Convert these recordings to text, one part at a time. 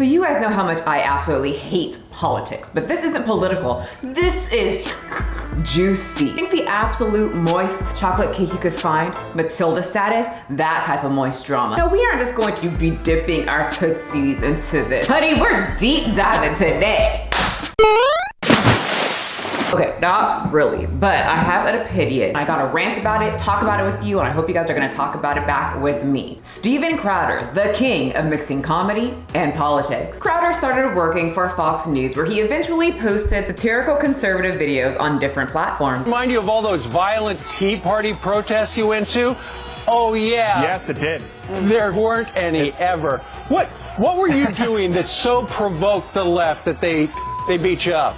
So you guys know how much I absolutely hate politics, but this isn't political. This is juicy. I think the absolute moist chocolate cake you could find, Matilda status, that type of moist drama. No, we aren't just going to be dipping our tootsies into this. Honey, we're deep diving today. Okay, not really, but I have an opinion. I got to rant about it, talk about it with you, and I hope you guys are gonna talk about it back with me. Steven Crowder, the king of mixing comedy and politics. Crowder started working for Fox News where he eventually posted satirical conservative videos on different platforms. Remind you of all those violent Tea Party protests you went to? Oh yeah. Yes, it did. There weren't any ever. What what were you doing that so provoked the left that they they beat you up?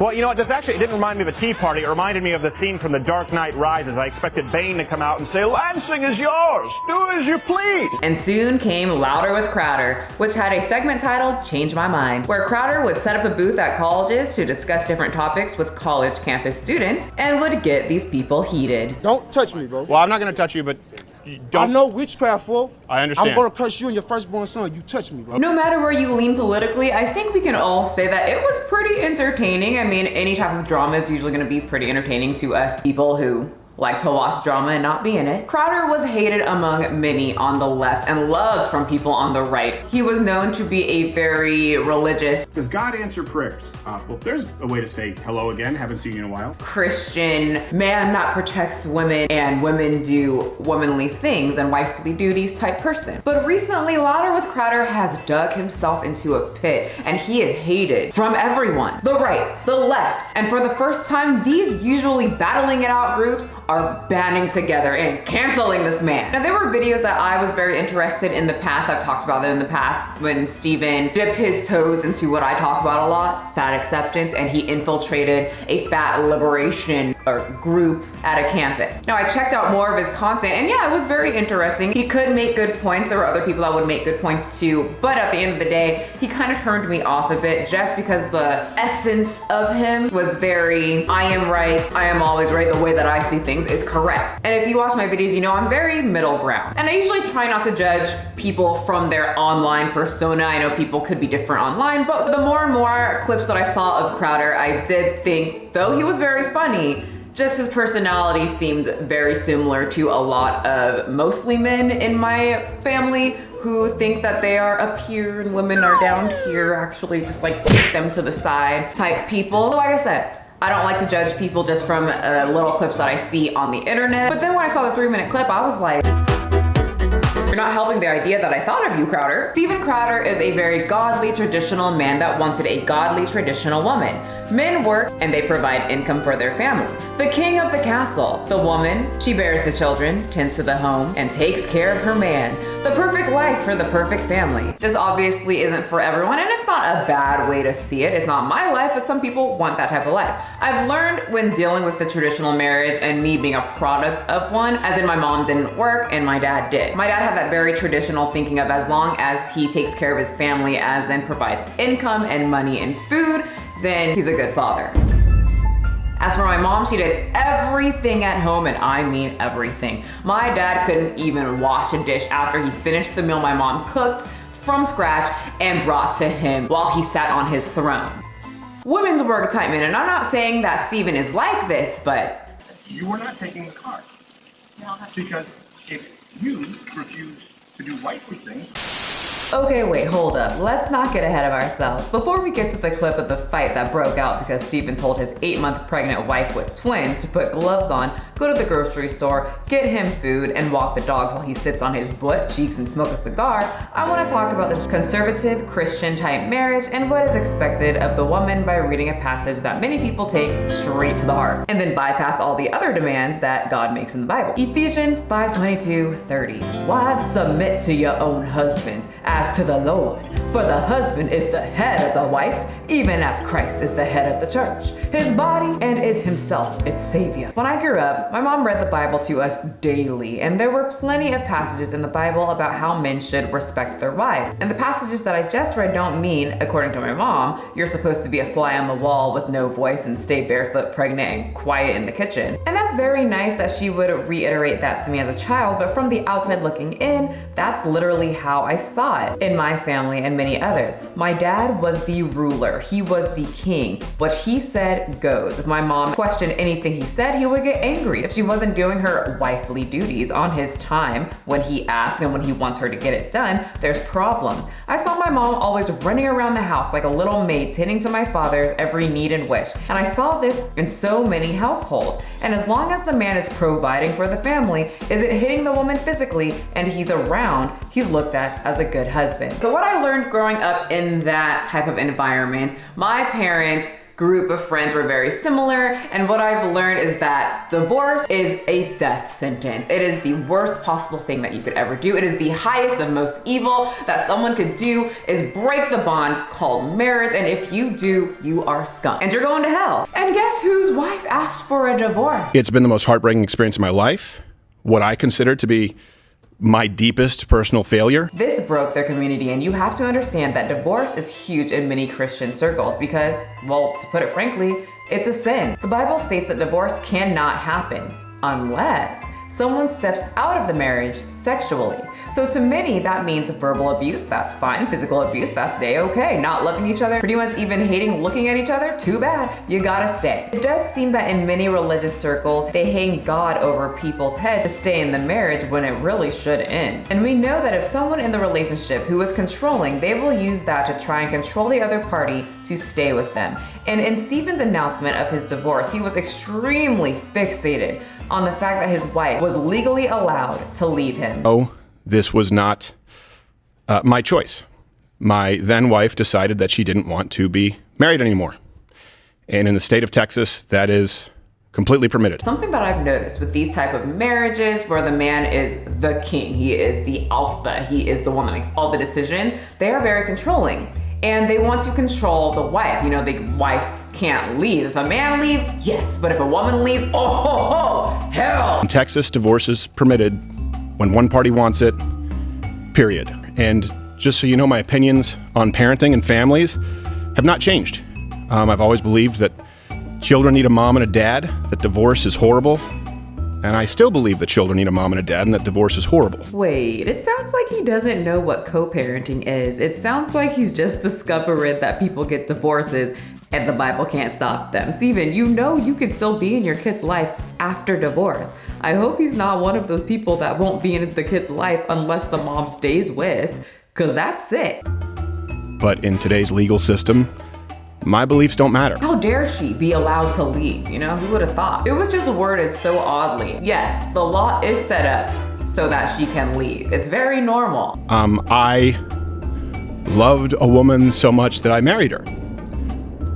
Well, you know what? This actually it didn't remind me of a tea party. It reminded me of the scene from The Dark Knight Rises. I expected Bane to come out and say, Lansing is yours. Do as you please. And soon came Louder with Crowder, which had a segment titled Change My Mind, where Crowder would set up a booth at colleges to discuss different topics with college campus students and would get these people heated. Don't touch me, bro. Well, I'm not going to touch you, but don't. I know witchcraft, fool. I understand. I'm gonna curse you and your firstborn son. You touch me, bro. No matter where you lean politically, I think we can all say that it was pretty entertaining. I mean, any type of drama is usually gonna be pretty entertaining to us people who like to watch drama and not be in it. Crowder was hated among many on the left and loved from people on the right. He was known to be a very religious. Does God answer prayers? Uh, well, there's a way to say hello again, haven't seen you in a while. Christian man that protects women and women do womanly things and wifely duties type person. But recently, Louder with Crowder has dug himself into a pit and he is hated from everyone. The right, the left, and for the first time, these usually battling it out groups are banding together and canceling this man. Now there were videos that I was very interested in the past. I've talked about them in the past when Steven dipped his toes into what I talk about a lot, fat acceptance, and he infiltrated a fat liberation or group at a campus. Now I checked out more of his content and yeah, it was very interesting. He could make good points. There were other people that would make good points too, but at the end of the day, he kind of turned me off a bit just because the essence of him was very, I am right, I am always right the way that I see things things is correct. And if you watch my videos, you know I'm very middle ground. And I usually try not to judge people from their online persona. I know people could be different online, but the more and more clips that I saw of Crowder, I did think, though he was very funny, just his personality seemed very similar to a lot of mostly men in my family who think that they are up here and women are down here, actually just like kick them to the side type people. Like I said, I don't like to judge people just from uh, little clips that I see on the internet. But then when I saw the three minute clip, I was like, you're not helping the idea that I thought of you, Crowder. Steven Crowder is a very godly, traditional man that wanted a godly, traditional woman. Men work and they provide income for their family. The king of the castle, the woman, she bears the children, tends to the home, and takes care of her man. The perfect life for the perfect family. This obviously isn't for everyone and it's not a bad way to see it. It's not my life, but some people want that type of life. I've learned when dealing with the traditional marriage and me being a product of one, as in my mom didn't work and my dad did. My dad had that very traditional thinking of as long as he takes care of his family as in provides income and money and food, then he's a good father. As for my mom, she did everything at home, and I mean everything. My dad couldn't even wash a dish after he finished the meal my mom cooked from scratch and brought to him while he sat on his throne. Women's work type men, and I'm not saying that Steven is like this, but... You are not taking the card. Because if you refuse to do wifely things, Okay, wait, hold up. Let's not get ahead of ourselves. Before we get to the clip of the fight that broke out because Steven told his eight month pregnant wife with twins to put gloves on, go to the grocery store, get him food, and walk the dogs while he sits on his butt cheeks and smoke a cigar, I want to talk about this conservative Christian type marriage and what is expected of the woman by reading a passage that many people take straight to the heart and then bypass all the other demands that God makes in the Bible. Ephesians 5:22, 30. Wives, submit to your own husbands as as to the Lord. For the husband is the head of the wife, even as Christ is the head of the church, his body, and is himself its savior. When I grew up, my mom read the Bible to us daily, and there were plenty of passages in the Bible about how men should respect their wives. And the passages that I just read don't mean, according to my mom, you're supposed to be a fly on the wall with no voice and stay barefoot, pregnant, and quiet in the kitchen. And that's very nice that she would reiterate that to me as a child, but from the outside looking in, that's literally how I saw it. Lot in my family and many others. My dad was the ruler. He was the king. What he said goes. If my mom questioned anything he said, he would get angry. If she wasn't doing her wifely duties on his time when he asks and when he wants her to get it done, there's problems. I saw my mom always running around the house like a little maid tending to my father's every need and wish. And I saw this in so many households. And as long as the man is providing for the family, isn't hitting the woman physically, and he's around, he's looked at as a good husband. So what I learned growing up in that type of environment, my parents group of friends were very similar. And what I've learned is that divorce is a death sentence. It is the worst possible thing that you could ever do. It is the highest and most evil that someone could do is break the bond called marriage. And if you do, you are scum and you're going to hell. And guess whose wife asked for a divorce? It's been the most heartbreaking experience of my life. What I consider to be my deepest personal failure. This broke their community, and you have to understand that divorce is huge in many Christian circles because, well, to put it frankly, it's a sin. The Bible states that divorce cannot happen unless someone steps out of the marriage sexually. So to many, that means verbal abuse, that's fine. Physical abuse, that's day okay. Not loving each other, pretty much even hating looking at each other, too bad. You gotta stay. It does seem that in many religious circles, they hang God over people's heads to stay in the marriage when it really should end. And we know that if someone in the relationship who is controlling, they will use that to try and control the other party to stay with them. And in Steven's announcement of his divorce, he was extremely fixated on the fact that his wife was legally allowed to leave him. Oh, this was not uh, my choice. My then wife decided that she didn't want to be married anymore. And in the state of Texas, that is completely permitted. Something that I've noticed with these type of marriages where the man is the king, he is the alpha, he is the one that makes all the decisions, they are very controlling and they want to control the wife. You know, the wife can't leave. If a man leaves, yes, but if a woman leaves, oh, hell. In Texas, divorce is permitted when one party wants it, period. And just so you know, my opinions on parenting and families have not changed. Um, I've always believed that children need a mom and a dad, that divorce is horrible, and I still believe that children need a mom and a dad and that divorce is horrible. Wait, it sounds like he doesn't know what co-parenting is. It sounds like he's just discovered that people get divorces and the Bible can't stop them. Steven, you know you can still be in your kid's life after divorce. I hope he's not one of those people that won't be in the kid's life unless the mom stays with, because that's it. But in today's legal system, my beliefs don't matter. How dare she be allowed to leave? You know, who would have thought? It was just worded so oddly. Yes, the law is set up so that she can leave. It's very normal. Um, I loved a woman so much that I married her.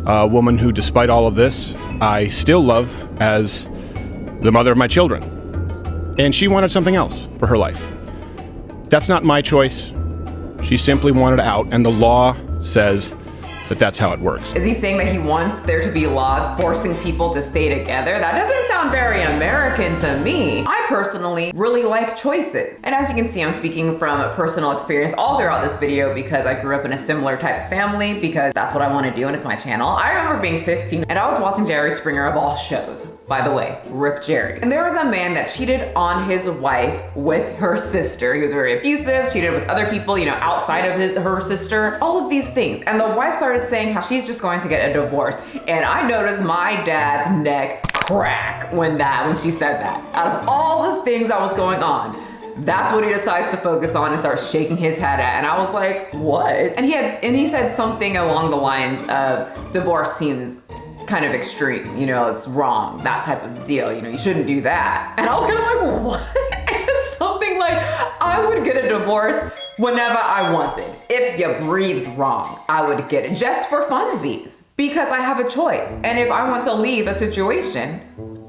A woman who, despite all of this, I still love as the mother of my children. And she wanted something else for her life. That's not my choice. She simply wanted out, and the law says that that's how it works. Is he saying that he wants there to be laws forcing people to stay together? That doesn't sound very American to me. I personally really like choices. And as you can see, I'm speaking from personal experience all throughout this video because I grew up in a similar type of family because that's what I want to do and it's my channel. I remember being 15 and I was watching Jerry Springer of all shows. By the way, Rip Jerry. And there was a man that cheated on his wife with her sister. He was very abusive, cheated with other people, you know, outside of his, her sister, all of these things. And the wife started started saying how she's just going to get a divorce. And I noticed my dad's neck crack when that, when she said that. Out of all the things that was going on, that's what he decides to focus on and starts shaking his head at. And I was like, what? And he had, and he said something along the lines of divorce seems kind of extreme, you know, it's wrong, that type of deal, you know, you shouldn't do that. And I was kind of like, what? I said something like, I would get a divorce whenever I wanted. If you breathed wrong, I would get it just for funsies because I have a choice. And if I want to leave a situation,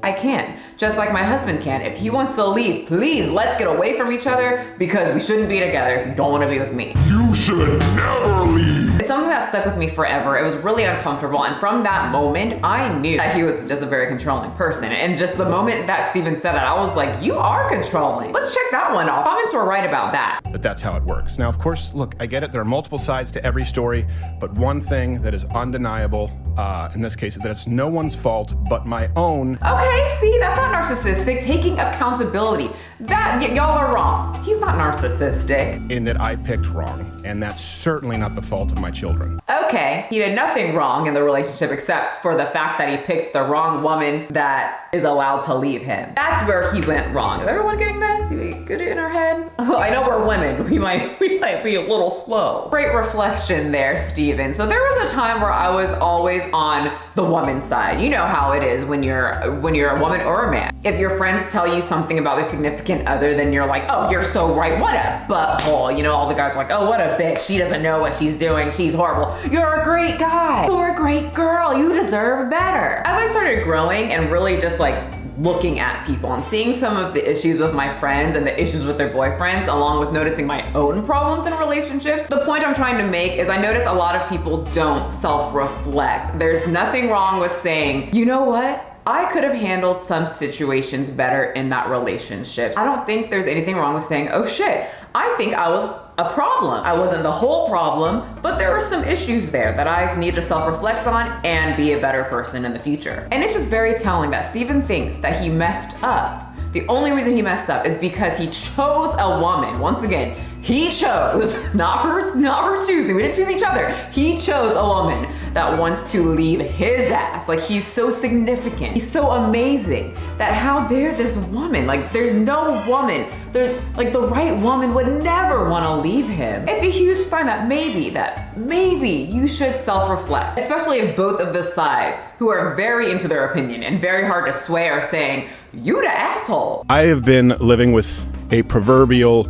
I can. Just like my husband can. If he wants to leave, please let's get away from each other because we shouldn't be together if you don't want to be with me. You should never leave. Something that stuck with me forever. It was really uncomfortable. And from that moment, I knew that he was just a very controlling person. And just the moment that Steven said that, I was like, you are controlling. Let's check that one off. Comments were right about that. But that's how it works. Now, of course, look, I get it. There are multiple sides to every story, but one thing that is undeniable uh, in this case is that it's no one's fault but my own. Okay, see, that's not narcissistic. Taking accountability. That, y'all are wrong. He's not narcissistic. In that I picked wrong, and that's certainly not the fault of my children. Okay, he did nothing wrong in the relationship except for the fact that he picked the wrong woman that is allowed to leave him. That's where he went wrong. Is everyone getting this? We it in our head? Oh, I know we're women. We might we might be a little slow. Great reflection there, Steven. So there was a time where I was always on the woman's side. You know how it is when you're when you're a woman or a man. If your friends tell you something about their significant other, then you're like, oh, you're so right. What a butthole. You know, all the guys are like, oh, what a bitch. She doesn't know what she's doing. She's horrible. You're a great guy. You're a great girl. You deserve better. As I started growing and really just like looking at people and seeing some of the issues with my friends and the issues with their boyfriends, along with noticing my own problems in relationships. The point I'm trying to make is I notice a lot of people don't self-reflect. There's nothing wrong with saying, you know what? I could have handled some situations better in that relationship. I don't think there's anything wrong with saying, oh shit, I think I was a problem. I wasn't the whole problem, but there were some issues there that I need to self-reflect on and be a better person in the future. And it's just very telling that Steven thinks that he messed up. The only reason he messed up is because he chose a woman. Once again, he chose, not her, not her choosing. We didn't choose each other. He chose a woman that wants to leave his ass. Like he's so significant. He's so amazing that how dare this woman? Like there's no woman, there's like the right woman would never want to leave him. It's a huge sign that maybe, that maybe you should self-reflect, especially if both of the sides who are very into their opinion and very hard to sway are saying, you the asshole. I have been living with a proverbial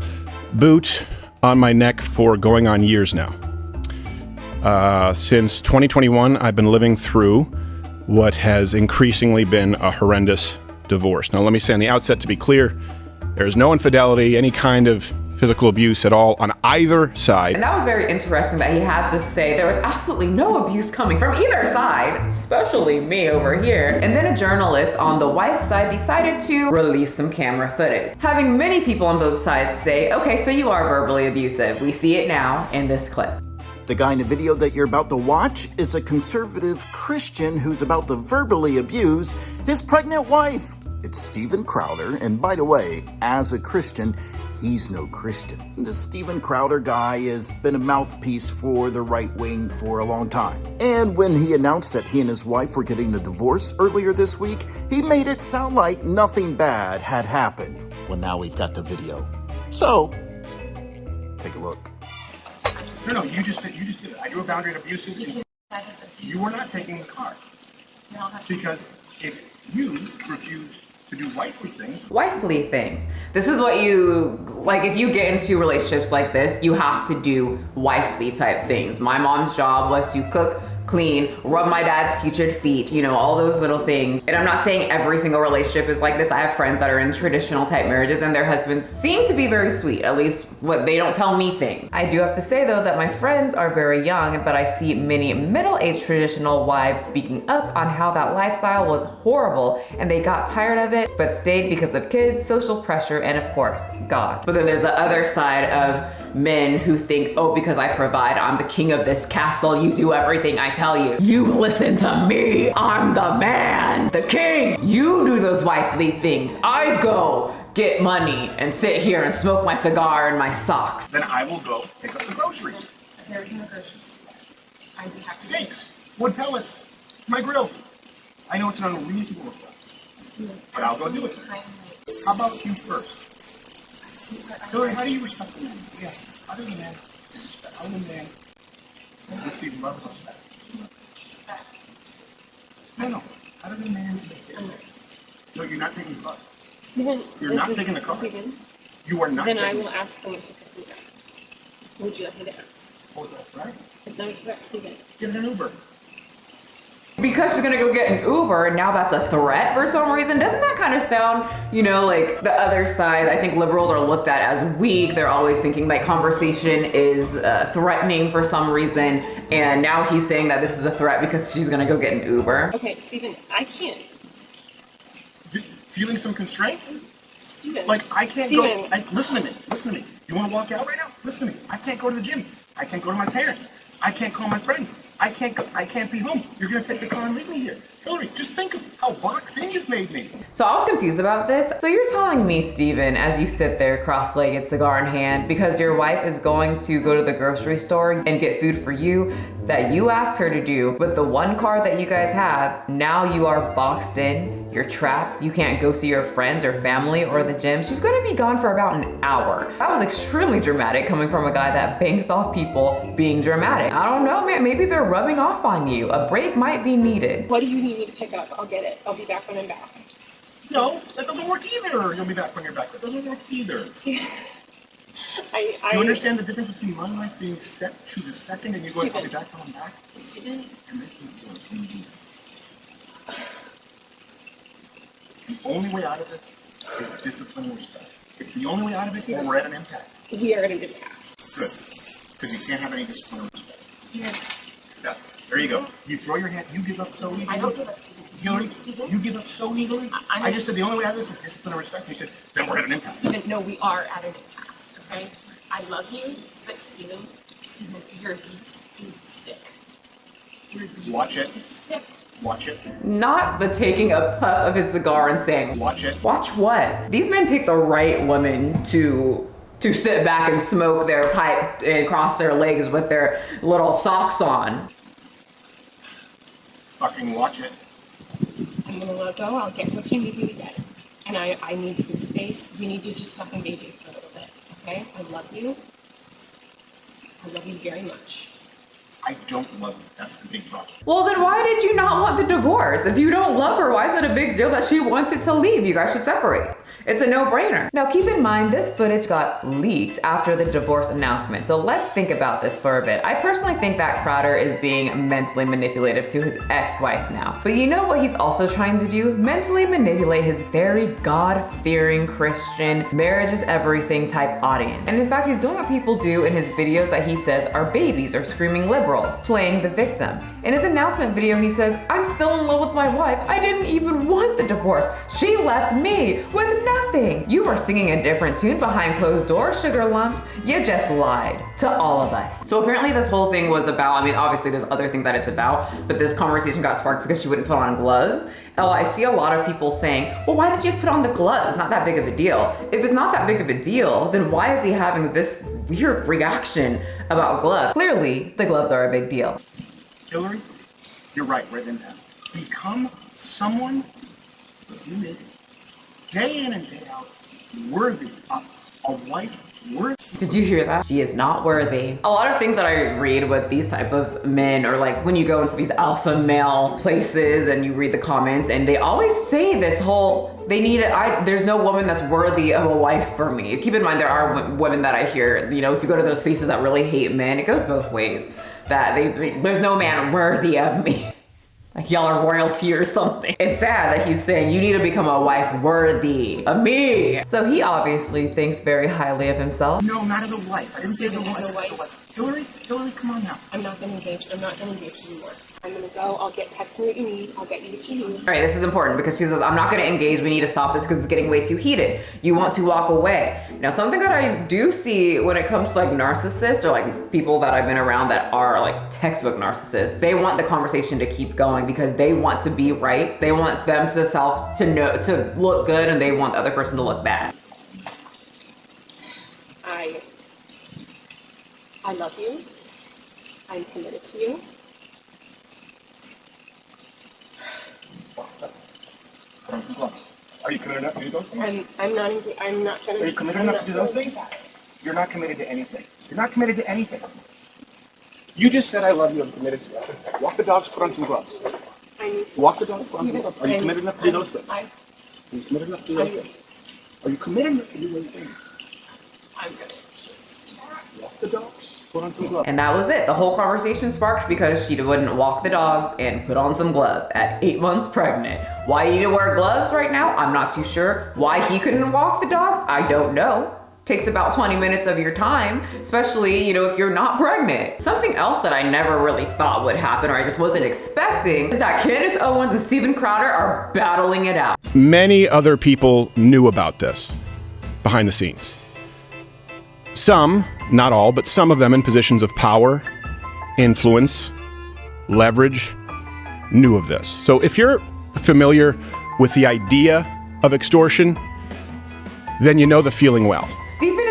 boot on my neck for going on years now. Uh, since 2021, I've been living through what has increasingly been a horrendous divorce. Now, let me say on the outset to be clear there is no infidelity, any kind of physical abuse at all on either side. And that was very interesting that he had to say there was absolutely no abuse coming from either side, especially me over here. And then a journalist on the wife's side decided to release some camera footage, having many people on both sides say, okay, so you are verbally abusive. We see it now in this clip. The guy in the video that you're about to watch is a conservative Christian who's about to verbally abuse his pregnant wife. It's Steven Crowder, and by the way, as a Christian, he's no Christian. The Steven Crowder guy has been a mouthpiece for the right wing for a long time. And when he announced that he and his wife were getting a divorce earlier this week, he made it sound like nothing bad had happened. Well, now we've got the video. So, take a look. No, no, you just did, you just did it. I drew a boundary at abusive. You, you were not taking the card. Because if you refuse to do wifely things, Wifely things. This is what you, like if you get into relationships like this, you have to do wifely type things. My mom's job was to cook, clean, rub my dad's putrid feet, you know, all those little things. And I'm not saying every single relationship is like this. I have friends that are in traditional type marriages and their husbands seem to be very sweet, at least what they don't tell me things. I do have to say though that my friends are very young, but I see many middle-aged traditional wives speaking up on how that lifestyle was horrible and they got tired of it, but stayed because of kids, social pressure, and of course, God. But then there's the other side of men who think, oh, because I provide, I'm the king of this castle, you do everything I tell you. You listen to me, I'm the man, the king. You do those wifely things. I go get money and sit here and smoke my cigar in my socks. then I will go pick up the groceries. There in the grocery store. I'd be happy. Steaks, wood pellets, my grill. I know it's an unreasonable request, but I'll go do it. How about you first? Hillary, how do you respect the man? Yes. How do you man? How do you see love and respect. No, no. How do you man? No, you're not taking the car. Steven, You're not taking the car. Steven, You are not then I will ask them to pick me up. Would you like me to ask? Oh, that's right. It's not about Steven. Get an Uber. Because she's gonna go get an Uber and now that's a threat for some reason. Doesn't that kind of sound, you know, like the other side? I think liberals are looked at as weak. They're always thinking like conversation is uh, threatening for some reason. And now he's saying that this is a threat because she's gonna go get an Uber. Okay, Steven, I can't. D- Feeling some constraints? Steven. Like I can't Steven. go. I, listen to me. Listen to me. You want to walk out right now? Listen to me. I can't go to the gym. I can't go to my parents. I can't call my friends. I can't go. I can't be home. You're gonna take the car and leave me here. Hillary, just think of how boxed in you've made me. So I was confused about this. So you're telling me, Steven, as you sit there cross-legged, cigar in hand, because your wife is going to go to the grocery store and get food for you that you asked her to do with the one car that you guys have, now you are boxed in, you're trapped, you can't go see your friends or family or the gym. She's gonna be gone for about an hour. That was extremely dramatic coming from a guy that banks off people being dramatic. I don't know, man, maybe they're rubbing off on you. A break might be needed. What do you need me to pick up? I'll get it. I'll be back when I'm back. No, that doesn't work either. You'll be back when you're back. That doesn't work either. I, I. Do you understand the difference between my life being set to the second and you going, I'll be back when I'm back? Steven, You're making it work. You do that. The only way out of this is discipline and respect. It's the only way out of it, or we're at an impasse. we are at an impasse. Good. Because you can't have any discipline or respect. Yeah. There you go. You throw your hand, you give up so easily. I don't give up, Steven. Hillary, Steven, you give up so Steven, easily. I- I'm- just said the only way out of this is discipline and respect. You said, then we're at an impasse. Steven, no, we are at an impasse, okay? I love you, but Steven, Steven, your abuse is sick. Your abuse Watch it. is sick. Watch it. Not the taking a puff of his cigar and saying, Watch it. Watch what? These men pick the right woman to to sit back and smoke their pipe and cross their legs with their little socks on. Fucking watch it. I'm gonna let go. I'll get what you need me to get. And I, I need some space. We need to just stop engaging for a little bit, okay? I love you. I love you very much. I don't love you. That's the big problem. Well, then why did you not want the divorce? If you don't love her, why is it a big deal that she wanted to leave? You guys should separate. It's a no-brainer. Now keep in mind, this footage got leaked after the divorce announcement. So let's think about this for a bit. I personally think that Crowder is being mentally manipulative to his ex-wife now. But you know what he's also trying to do? Mentally manipulate his very God-fearing Christian, marriage is everything type audience. And in fact, he's doing what people do in his videos that he says are babies or screaming liberals, playing the victim. In his announcement video, he says, I'm still in love with my wife. I didn't even want the divorce. She left me with nothing. You were singing a different tune behind closed doors, sugar lumps. You just lied to all of us. So apparently this whole thing was about, I mean, obviously there's other things that it's about, but this conversation got sparked because she wouldn't put on gloves. Oh, I see a lot of people saying, well, why did you just put on the gloves? It's not that big of a deal. If it's not that big of a deal, then why is he having this weird reaction about gloves? Clearly, the gloves are a big deal. Hillary, you're right. We're at an. Become someone, day in and day out, worthy of a wife worthy. Did you hear that? She is not worthy. A lot of things that I read with these type of men or like when you go into these alpha male places and you read the comments and they always say this whole, they need it. I, there's no woman that's worthy of a wife for me. Keep in mind, there are women that I hear, you know, if you go to those spaces that really hate men, it goes both ways. That they there's no man worthy of me. Like y'all are royalty or something. It's sad that he's saying you need to become a wife worthy of me. So he obviously thinks very highly of himself. No, not as a wife. I didn't say as a wife. as a I said as a wife. Hillary, Hillary, come on now. I'm not gonna engage. I'm not gonna engage anymore. I'm gonna go. I'll get text me what you need. I'll get you what you need. All right, this is important because she says, I'm not gonna engage, we need to stop this because it's getting way too heated. You want to walk away. Now, something that I do see when it comes to like narcissists or like people that I've been around that are like textbook narcissists, they want the conversation to keep going because they want to be right. They want them to self, to know, to look good and they want the other person to look bad. I I love you. I'm committed to you. Put on some gloves. Are you committed enough to do those things? I'm I'm not I'm not gonna Are you committed I'm enough to do those things? That. You're not committed to anything. You're not committed to anything. You just said I love you. I'm committed to it. Walk the dogs. Put on some gloves. I need to Walk the dogs. Put on some gloves. Are you I'm- committed enough to do those things? I Are you committed enough to do those things? Are you committed enough to do those things? I'm gonna just Walk the dogs. And that was it. The whole conversation sparked because she wouldn't walk the dogs and put on some gloves at eight months pregnant. Why you need to wear gloves right now? I'm not too sure. Why he couldn't walk the dogs? I don't know takes about 20 minutes of your time, especially, you know, if you're not pregnant. Something else that I never really thought would happen or I just wasn't expecting is that Candace Owens and Steven Crowder are battling it out. Many other people knew about this behind the scenes. Some, not all, but some of them in positions of power, influence, leverage, knew of this. So if you're familiar with the idea of extortion, then you know the feeling well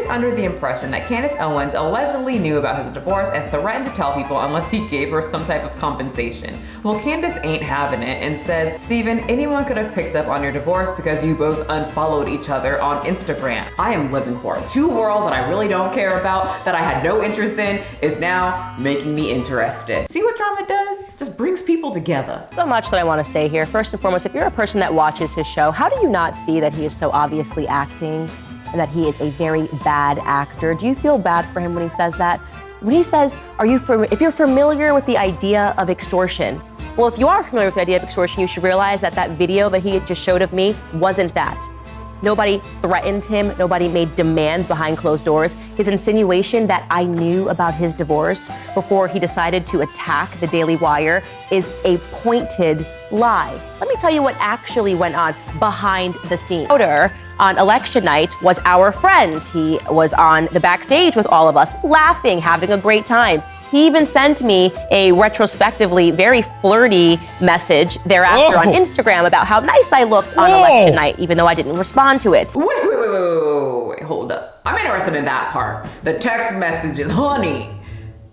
under the impression that Candace Owens allegedly knew about his divorce and threatened to tell people unless he gave her some type of compensation. Well, Candace ain't having it and says, Steven, anyone could have picked up on your divorce because you both unfollowed each other on Instagram. I am living for. Two worlds that I really don't care about, that I had no interest in, is now making me interested. See what drama does? Just brings people together. So much that I want to say here. First and foremost, if you're a person that watches his show, how do you not see that he is so obviously acting and that he is a very bad actor. Do you feel bad for him when he says that? When he says, "Are you if you're familiar with the idea of extortion?" Well, if you are familiar with the idea of extortion, you should realize that that video that he just showed of me wasn't that. Nobody threatened him. Nobody made demands behind closed doors. His insinuation that I knew about his divorce before he decided to attack the Daily Wire is a pointed lie. Let me tell you what actually went on behind the scenes on election night was our friend. He was on the backstage with all of us, laughing, having a great time. He even sent me a retrospectively very flirty message thereafter oh. on Instagram about how nice I looked on Whoa. election night, even though I didn't respond to it. Wait, wait, wait, wait, wait, wait, hold up. I'm interested in that part. The text messages, honey,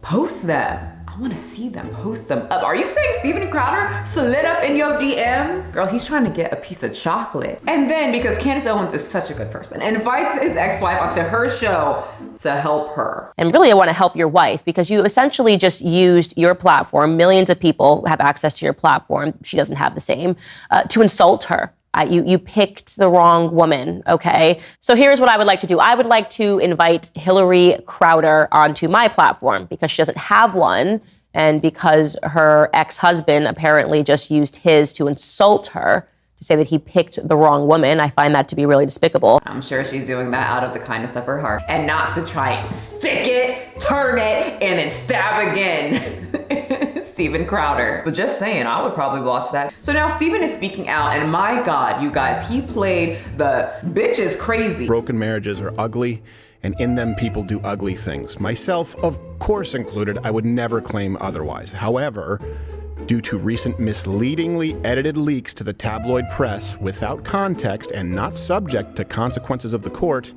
post that. I want to see them, post them up. Are you saying Steven Crowder slid up in your DMs? Girl, he's trying to get a piece of chocolate. And then because Candace Owens is such a good person, invites his ex-wife onto her show to help her. And really, I want to help your wife because you essentially just used your platform. Millions of people have access to your platform. She doesn't have the same uh, to insult her. Uh, you, you picked the wrong woman, okay? So here's what I would like to do. I would like to invite Hillary Crowder onto my platform because she doesn't have one and because her ex-husband apparently just used his to insult her to say that he picked the wrong woman. I find that to be really despicable. I'm sure she's doing that out of the kindness of her heart and not to try and stick it, turn it, and then stab again. Steven Crowder. But just saying, I would probably watch that. So now Steven is speaking out and my God, you guys, he played the bitch is crazy. Broken marriages are ugly and in them people do ugly things. Myself, of course included, I would never claim otherwise. However, due to recent misleadingly edited leaks to the tabloid press without context and not subject to consequences of the court,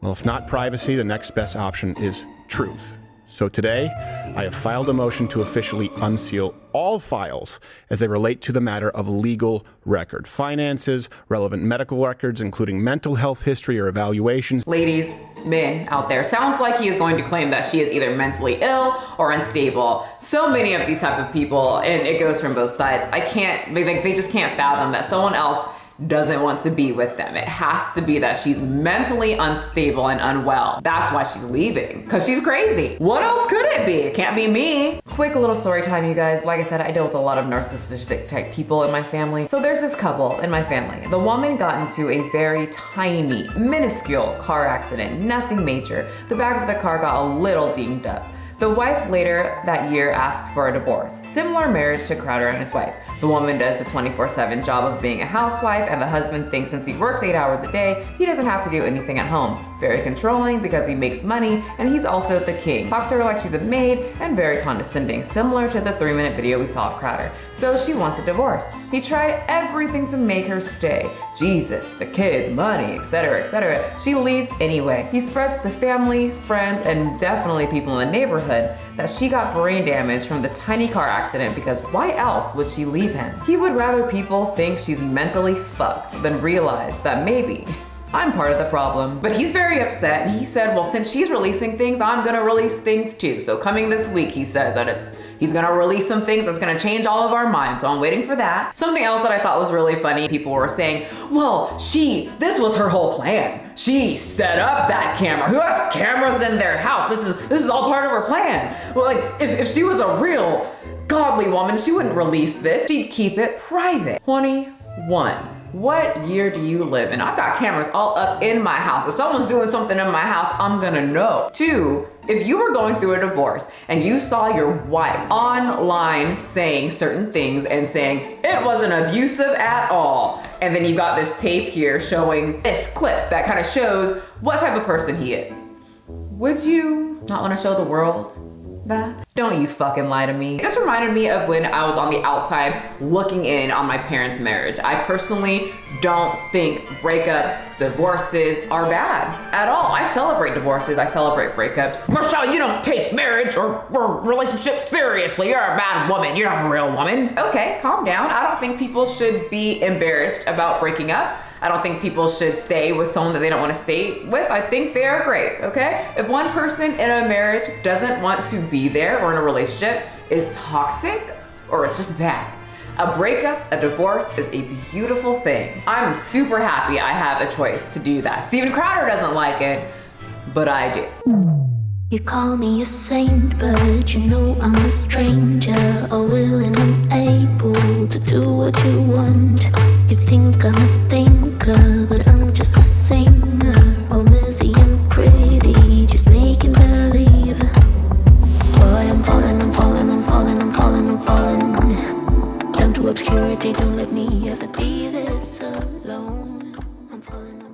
well, if not privacy, the next best option is truth. So today, I have filed a motion to officially unseal all files as they relate to the matter of legal record, finances, relevant medical records, including mental health history or evaluations. Ladies, men out there, sounds like he is going to claim that she is either mentally ill or unstable. So many of these type of people, and it goes from both sides. I can't, like, they just can't fathom that someone else doesn't want to be with them. It has to be that she's mentally unstable and unwell. That's why she's leaving, because she's crazy. What else could it be? It can't be me. Quick little story time, you guys. Like I said, I deal with a lot of narcissistic type people in my family. So there's this couple in my family. The woman got into a very tiny, minuscule car accident, nothing major. The back of the car got a little dinged up. The wife later that year asks for a divorce. Similar marriage to Crowder and his wife. The woman does the 24-7 job of being a housewife and the husband thinks since he works 8 hours a day, he doesn't have to do anything at home. Very controlling because he makes money and he's also the king. Talks to her like she's a maid and very condescending, similar to the 3-minute video we saw of Crowder. So she wants a divorce. He tried everything to make her stay. Jesus, the kids, money, etc, etc. She leaves anyway. He spreads to family, friends, and definitely people in the neighborhood neighborhood that she got brain damage from the tiny car accident because why else would she leave him? He would rather people think she's mentally fucked than realize that maybe I'm part of the problem. But he's very upset and he said, well, since she's releasing things, I'm gonna release things too. So coming this week, he says that it's He's gonna release some things that's gonna change all of our minds, so I'm waiting for that. Something else that I thought was really funny, people were saying, well, she, this was her whole plan. She set up that camera. Who has cameras in their house? This is this is all part of her plan. Well, like, if, if she was a real godly woman, she wouldn't release this. She'd keep it private. 21. What year do you live in? I've got cameras all up in my house. If someone's doing something in my house, I'm gonna know. Two, if you were going through a divorce and you saw your wife online saying certain things and saying it wasn't abusive at all, and then you got this tape here showing this clip that kind of shows what type of person he is, would you not want to show the world that? Don't you fucking lie to me. It just reminded me of when I was on the outside looking in on my parents' marriage. I personally don't think breakups, divorces are bad at all. I celebrate divorces, I celebrate breakups. Michelle, you don't take marriage or, or relationships seriously. You're a bad woman. You're not a real woman. Okay, calm down. I don't think people should be embarrassed about breaking up. I don't think people should stay with someone that they don't want to stay with. I think they are great, okay? If one person in a marriage doesn't want to be there or in a relationship is toxic or it's just bad, a breakup, a divorce is a beautiful thing. I'm super happy I have a choice to do that. Steven Crowder doesn't like it, but I do. You call me a saint, but you know I'm a stranger All willing and able to do what you want You think I'm a but I'm just a singer. All busy and pretty, just making believe. Boy, I'm falling, I'm falling, I'm falling, I'm falling, I'm falling. Down to obscurity, don't let me ever be this alone. I'm falling.